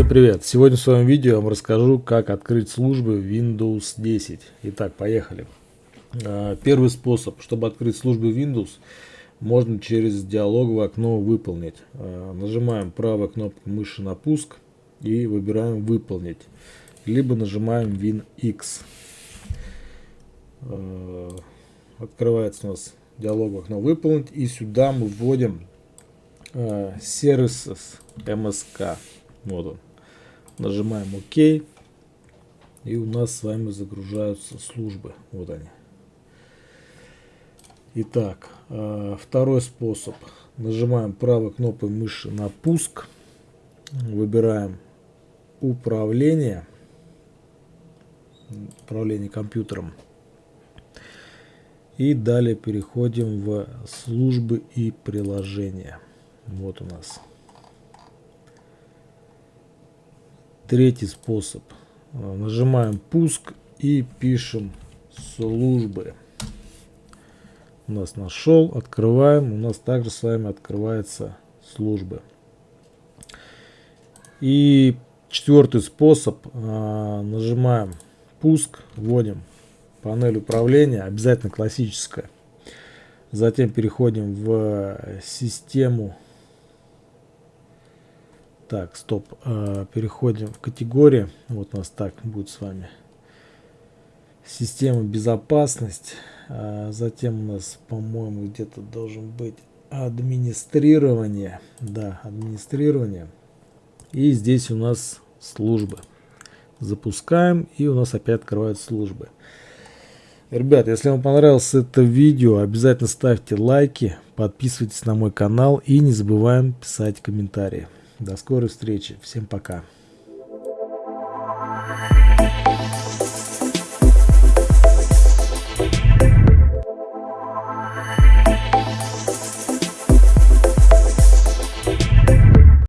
Всем привет! Сегодня в своем видео я вам расскажу, как открыть службы Windows 10. Итак, поехали. А, первый способ, чтобы открыть службы Windows, можно через диалоговое окно «Выполнить». А, нажимаем правой кнопкой мыши на пуск и выбираем «Выполнить». Либо нажимаем WinX. А, открывается у нас диалоговое окно «Выполнить» и сюда мы вводим Services MSK. Вот он. Нажимаем ОК. И у нас с вами загружаются службы. Вот они. Итак, э, второй способ. Нажимаем правой кнопкой мыши на пуск. Выбираем управление. Управление компьютером. И далее переходим в службы и приложения. Вот у нас Третий способ. Э, нажимаем пуск и пишем службы. У нас нашел, открываем. У нас также с вами открывается службы. И четвертый способ. Э, нажимаем пуск, вводим панель управления, обязательно классическая. Затем переходим в систему так, стоп. А, переходим в категории. Вот у нас так будет с вами. Система безопасность. А, затем у нас, по-моему, где-то должен быть администрирование. Да, администрирование. И здесь у нас службы. Запускаем, и у нас опять открываются службы. Ребят, если вам понравилось это видео, обязательно ставьте лайки, подписывайтесь на мой канал и не забываем писать комментарии. До скорой встречи. Всем пока. thank you